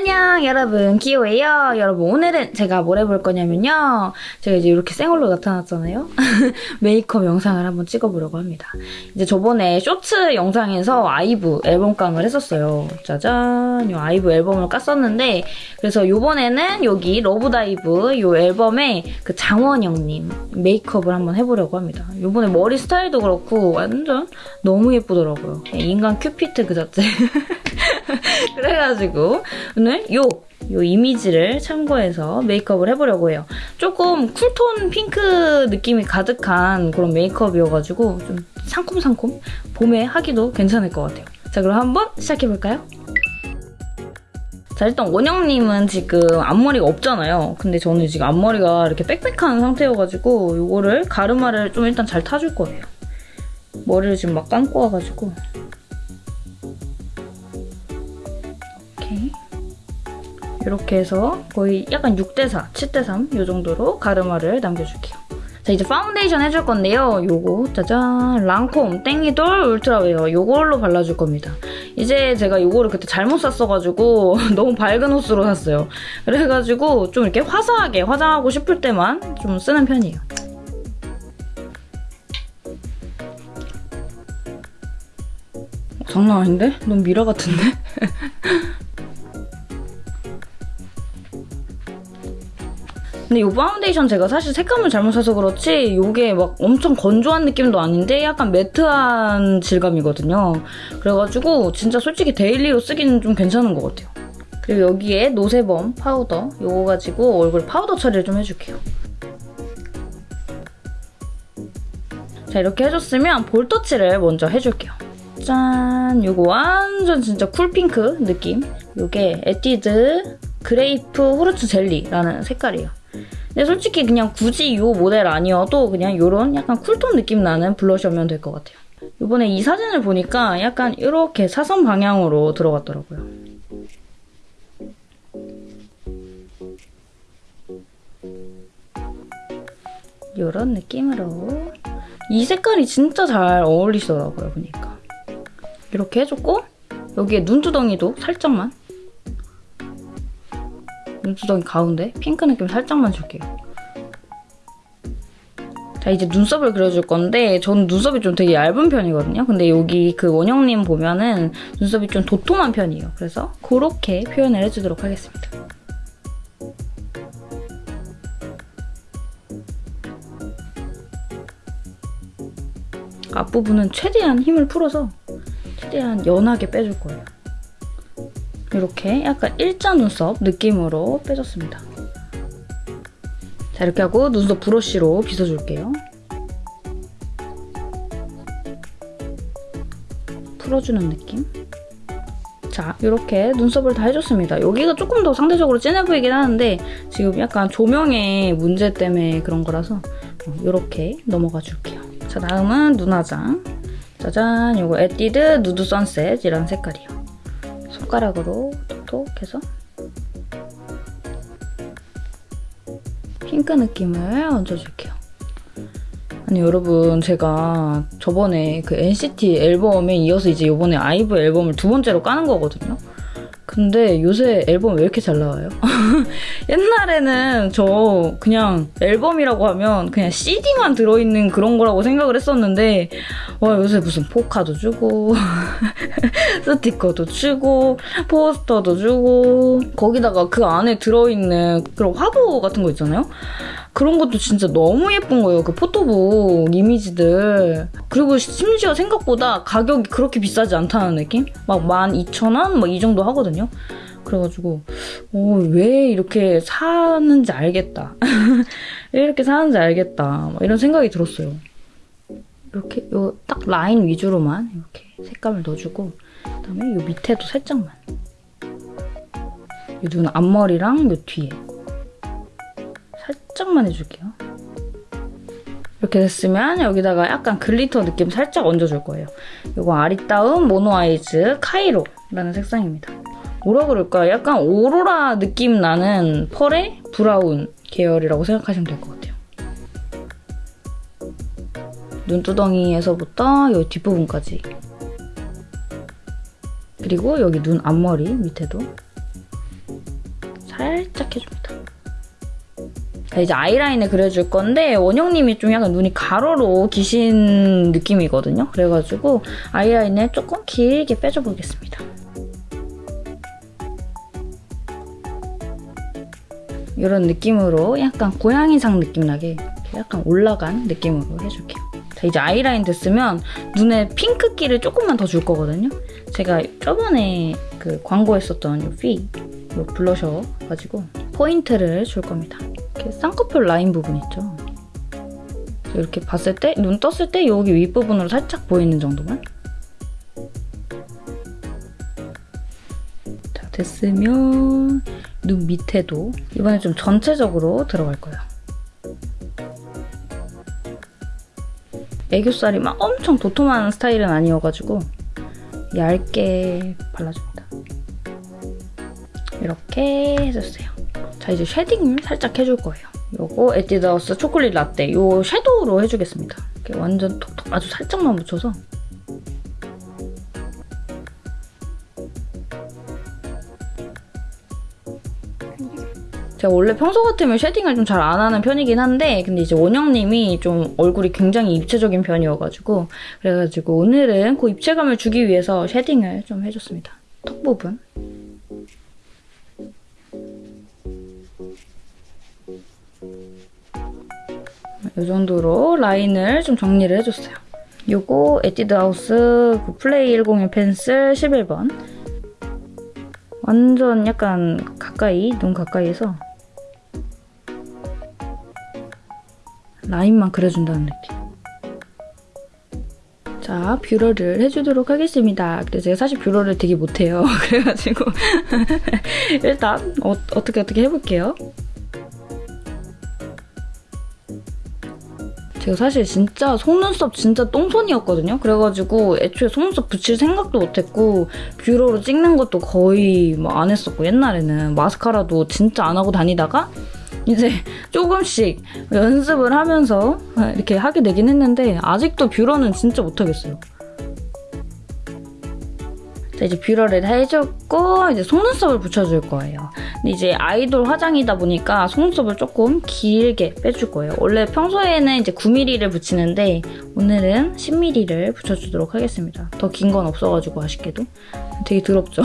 안녕 여러분. 기호예요. 여러분 오늘은 제가 뭘 해볼 거냐면요. 제가 이제 이렇게 생얼로 나타났잖아요. 메이크업 영상을 한번 찍어보려고 합니다. 이제 저번에 쇼츠 영상에서 아이브 앨범 깡을 했었어요. 짜잔. 이 아이브 앨범을 깠었는데 그래서 요번에는 여기 Love Dive 이 앨범에 그 장원영님 메이크업을 한번 해보려고 합니다. 요번에 머리 스타일도 그렇고 완전 너무 예쁘더라고요. 인간 큐피트 그 자체 그래가지고 오늘 요, 요 이미지를 참고해서 메이크업을 해보려고 해요. 조금 쿨톤 핑크 느낌이 가득한 그런 메이크업이어가지고 좀 상콤상콤 봄에 하기도 괜찮을 것 같아요. 자 그럼 한번 시작해볼까요? 자 일단 원영님은 지금 앞머리가 없잖아요. 근데 저는 지금 앞머리가 이렇게 빽빽한 상태여가지고 이거를 가르마를 좀 일단 잘 타줄 거예요. 머리를 지금 막 감고 와가지고 이렇게 해서 거의 약간 6대4, 7대3 이 정도로 가르마를 남겨줄게요. 자 이제 파운데이션 해줄 건데요. 요거 짜잔 랑콤 Teint Idole Ultra Wear 요걸로 발라줄 겁니다. 이제 제가 요거를 그때 잘못 샀어가지고 너무 밝은 호수로 샀어요. 그래가지고 좀 이렇게 화사하게 화장하고 싶을 때만 좀 쓰는 편이에요. 장난 아닌데? 너무 미라 같은데? 근데 이 파운데이션 제가 사실 색감을 잘못 사서 그렇지 이게 막 엄청 건조한 느낌도 아닌데 약간 matte한 질감이거든요. 그래가지고 진짜 솔직히 daily로 쓰기는 좀 괜찮은 것 같아요. 그리고 여기에 노세범 파우더 이거 가지고 얼굴 파우더 처리를 좀 해줄게요. 자 이렇게 해줬으면 볼터치를 먼저 해줄게요. 짠! 이거 완전 진짜 cool pink 느낌. 이게 에뛰드 그레이프 후르츠 젤리라는 색깔이에요. 근데 솔직히 그냥 굳이 이 모델 아니어도 그냥 이런 약간 cool tone 느낌 나는 블러셔면 될 것 같아요. 이번에 이 사진을 보니까 약간 이렇게 사선 방향으로 들어갔더라고요. 이런 느낌으로 이 색깔이 진짜 잘 어울리시더라고요, 보니까. 이렇게 해줬고 여기에 눈두덩이도 살짝만 눈두덩이 가운데 핑크 느낌 살짝만 줄게요. 자 이제 눈썹을 그려줄 건데 저는 눈썹이 좀 되게 얇은 편이거든요. 근데 여기 그 원영님 보면은 눈썹이 좀 도톰한 편이에요. 그래서 그렇게 표현을 해주도록 하겠습니다. 앞부분은 최대한 힘을 풀어서 최대한 연하게 빼줄 거예요. 이렇게 약간 일자 눈썹 느낌으로 빼줬습니다. 자 이렇게 하고 눈썹 브러쉬로 빗어줄게요. 풀어주는 느낌. 자 이렇게 눈썹을 다 해줬습니다. 여기가 조금 더 상대적으로 진해 보이긴 하는데 지금 약간 조명의 문제 때문에 그런 거라서 이렇게 넘어가 줄게요. 자 다음은 눈화장. 짜잔 이거 에뛰드 누드 선셋이라는 색깔이에요. 손가락으로 톡톡 해서 핑크 느낌을 얹어줄게요. 아니 여러분 제가 저번에 그 NCT 앨범에 이어서 이제 이번에 아이브 앨범을 두 번째로 까는 거거든요. 근데 요새 앨범 왜 이렇게 잘 나와요? 옛날에는 저 그냥 앨범이라고 하면 그냥 CD만 들어있는 그런 거라고 생각을 했었는데 와 요새 무슨 포카도 주고 스티커도 주고 포스터도 주고 거기다가 그 안에 들어있는 그런 화보 같은 거 있잖아요? 그런 것도 진짜 너무 예쁜 거예요. 그 포토북 이미지들. 그리고 심지어 생각보다 가격이 그렇게 비싸지 않다는 느낌? 막 12,000원? 막 이 정도 하거든요. 그래가지고 어, 왜 이렇게 사는지 알겠다. 왜 이렇게 사는지 알겠다. 이런 생각이 들었어요. 이렇게 요 딱 라인 위주로만 이렇게 색감을 넣어주고 그다음에 요 밑에도 살짝만 요 눈 앞머리랑 요 뒤에 살짝만 해줄게요. 이렇게 됐으면 여기다가 약간 glitter 느낌 살짝 얹어줄 거예요. 이거 아리따움 모노 아이즈 카이로라는 색상입니다. 뭐라 그럴까? 약간 오로라 느낌 나는 펄의 브라운 계열이라고 생각하시면 될 것 같아요. 눈두덩이에서부터 이 뒷부분까지 그리고 여기 눈 앞머리 밑에도 살짝 해줍니다. 자, 이제 아이라인을 그려줄 건데 원영님이 좀 약간 눈이 가로로 기신 느낌이거든요. 그래가지고 아이라인을 조금 길게 빼줘 보겠습니다. 이런 느낌으로 약간 고양이상 느낌 나게 약간 올라간 느낌으로 해줄게요. 자, 이제 아이라인 됐으면 눈에 핑크기를 조금만 더 줄 거거든요. 제가 저번에 그 광고했었던 이 피, 이 블러셔 가지고 포인트를 줄 겁니다. 이렇게 쌍꺼풀 라인 부분 있죠. 이렇게 봤을 때, 눈 떴을 때 여기 윗부분으로 살짝 보이는 정도만. 자, 됐으면 눈 밑에도 이번에 좀 전체적으로 들어갈 거예요. 애교살이 막 엄청 도톰한 스타일은 아니어가지고 얇게 발라줍니다. 이렇게 해주세요. 자 이제 shading 살짝 해줄 거예요. 요거 에뛰드하우스 초콜릿 라떼 요 섀도우로 해주겠습니다. 이렇게 완전 톡톡 아주 살짝만 묻혀서 제가 원래 평소 같으면 shading을 좀 잘 안 하는 편이긴 한데 근데 이제 원영님이 좀 얼굴이 굉장히 입체적인 편이어가지고 그래가지고 오늘은 그 입체감을 주기 위해서 shading을 좀 해줬습니다. 턱 부분. 이 정도로 라인을 좀 정리를 해줬어요. 요거 에뛰드 하우스 그 플레이 101 펜슬 11번 완전 약간 가까이, 눈 가까이에서 라인만 그려준다는 느낌. 자, 뷰러를 해주도록 하겠습니다. 근데 제가 사실 뷰러를 되게 못해요. 그래가지고 일단 어, 어떻게 어떻게 해볼게요. 제가 사실 진짜 속눈썹 진짜 똥손이었거든요. 그래가지고 애초에 속눈썹 붙일 생각도 못했고 뷰러로 찍는 것도 거의 뭐 안 했었고 옛날에는 마스카라도 진짜 안 하고 다니다가 이제 조금씩 연습을 하면서 이렇게 하게 되긴 했는데 아직도 뷰러는 진짜 못하겠어요. 자, 이제 뷰러를 해줬고 이제 속눈썹을 붙여줄 거예요. 근데 이제 아이돌 화장이다 보니까 속눈썹을 조금 길게 빼줄 거예요. 원래 평소에는 이제 9mm를 붙이는데 오늘은 10mm를 붙여주도록 하겠습니다. 더 긴 건 없어가지고 아쉽게도. 되게 더럽죠?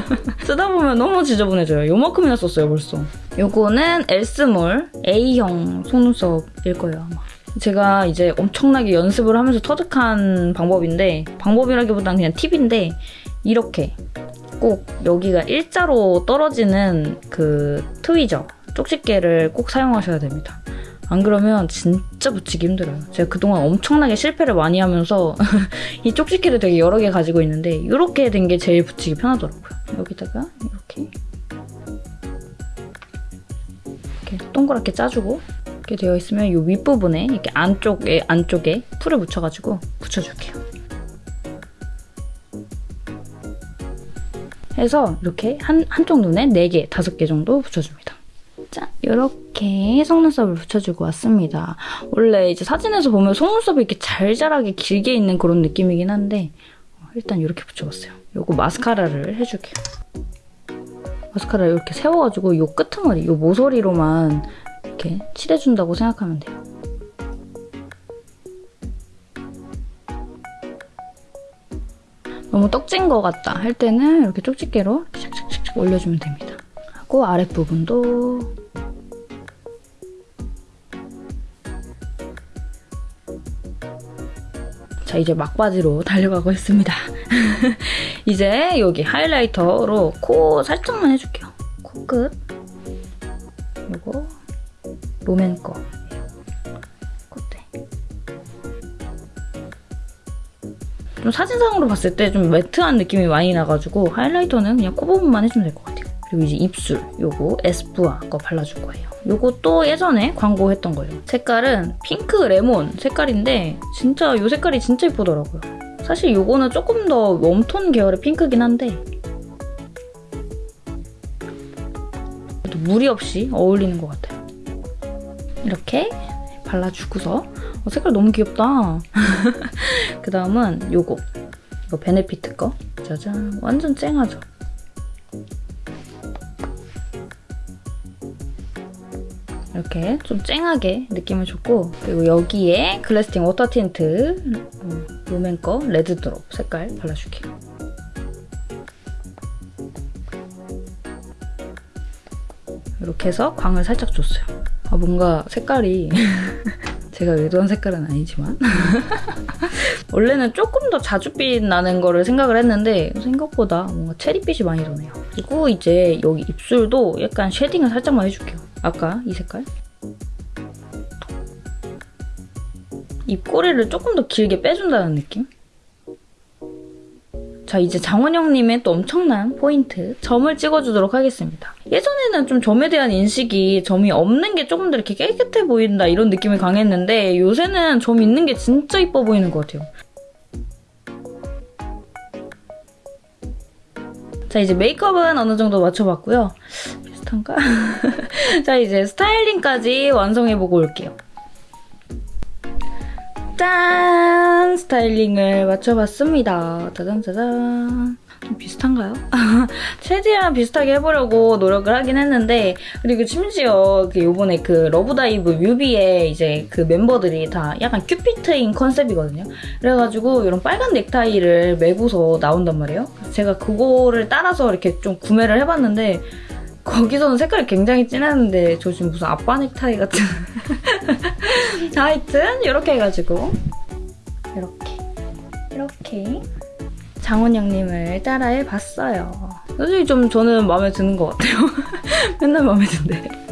쓰다 보면 너무 지저분해져요. 요만큼이나 썼어요 벌써. 요거는 엘스몰 A형 속눈썹일 거예요 아마. 제가 이제 엄청나게 연습을 하면서 터득한 방법인데 방법이라기보다는 그냥 팁인데 이렇게 꼭 여기가 일자로 떨어지는 그 트위저 쪽집게를 꼭 사용하셔야 됩니다. 안 그러면 진짜 붙이기 힘들어요. 제가 그동안 엄청나게 실패를 많이 하면서 이 쪽집게를 되게 여러 개 가지고 있는데 이렇게 된 게 제일 붙이기 편하더라고요. 여기다가 이렇게 이렇게 동그랗게 짜주고 이렇게 되어 있으면 이 윗부분에 이렇게 안쪽에 안쪽에 풀을 묻혀가지고 붙여줄게요. 해서 이렇게 한, 한쪽 눈에 4개, 5개 정도 붙여줍니다. 짠! 이렇게 속눈썹을 붙여주고 왔습니다. 원래 이제 사진에서 보면 속눈썹이 이렇게 잘 자라게 길게 있는 그런 느낌이긴 한데 일단 이렇게 붙여봤어요. 이거 마스카라를 해줄게요. 마스카라를 이렇게 세워가지고 이 끄트머리, 이 모서리로만 이렇게 칠해준다고 생각하면 돼요. 너무 떡진 것 같다 할 때는 이렇게 쪽집게로 샥샥샥 올려주면 됩니다. 하고 아랫부분도 자 이제 막바지로 달려가고 있습니다. 이제 여기 하이라이터로 코 살짝만 해줄게요. 코끝 이거 롬앤 거 좀 사진상으로 봤을 때 좀 매트한 느낌이 많이 나가지고 하이라이터는 그냥 코 부분만 해주면 될 것 같아요. 그리고 이제 입술 요거 에스쁘아 거 발라줄 거예요. 요것도 예전에 광고했던 거예요. 색깔은 핑크 레몬 색깔인데 진짜 요 색깔이 진짜 예쁘더라고요. 사실 요거는 조금 더 warm tone 계열의 핑크긴 한데 무리 없이 어울리는 것 같아요. 이렇게 발라주고서 어, 색깔 너무 귀엽다. 그 다음은 요거. 이거 베네피트 거. 짜잔. 완전 쨍하죠? 이렇게 좀 쨍하게 느낌을 줬고 그리고 여기에 글래스팅 워터 틴트 음, 롬앤 거 레드 드롭 색깔 발라줄게요. 이렇게 해서 광을 살짝 줬어요. 아 뭔가 색깔이 제가 의도한 색깔은 아니지만 원래는 조금 더 자줏빛 나는 거를 생각을 했는데 생각보다 뭔가 체리빛이 많이 도네요. 그리고 이제 여기 입술도 약간 shading을 살짝만 해줄게요. 아까 이 색깔. 입꼬리를 조금 더 길게 빼준다는 느낌? 자 이제 장원영님의 또 엄청난 포인트 점을 찍어주도록 하겠습니다. 예전에는 좀 점에 대한 인식이 점이 없는 게 조금 더 이렇게 깨끗해 보인다 이런 느낌이 강했는데 요새는 점 있는 게 진짜 이뻐 보이는 것 같아요. 자 이제 메이크업은 어느 정도 맞춰봤고요. 비슷한가? 자 이제 스타일링까지 완성해보고 올게요. 짠! 스타일링을 맞춰봤습니다. 짜잔짜잔. 좀 비슷한가요? 최대한 비슷하게 해보려고 노력을 하긴 했는데 그리고 심지어 그 요번에 그 러브다이브 뮤비에 이제 그 멤버들이 다 약간 큐피트인 컨셉이거든요. 그래가지고 이런 빨간 넥타이를 메고서 나온단 말이에요. 제가 그거를 따라서 이렇게 좀 구매를 해봤는데 거기서는 색깔이 굉장히 진했는데 저 지금 무슨 아빠 넥타이 같은 하여튼 이렇게 해가지고 이렇게 이렇게 장원영님을 따라해봤어요. 솔직히 좀 저는 마음에 드는 것 같아요. 맨날 마음에 든대.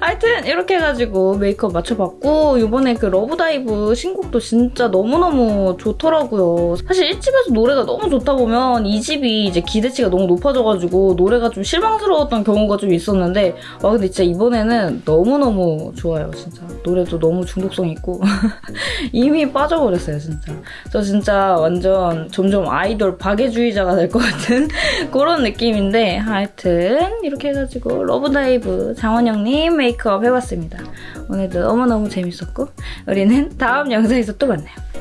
하여튼 이렇게 해가지고 메이크업 맞춰봤고 이번에 그 러브다이브 신곡도 진짜 너무너무 좋더라고요. 사실 1집에서 노래가 너무 좋다 보면 2집이 이제 기대치가 너무 높아져가지고 노래가 좀 실망스러웠던 경우가 좀 있었는데 와 근데 진짜 이번에는 너무너무 좋아요 진짜. 노래도 너무 중독성 있고 이미 빠져버렸어요 진짜. 저 진짜 완전 점점 아이돌 박애주의자가 될 것 같은 그런 느낌인데 하여튼 이렇게 해가지고 러브다이브 장원영 님 메이크업 해봤습니다. 오늘도 너무너무 재밌었고 우리는 다음 영상에서 또 만나요.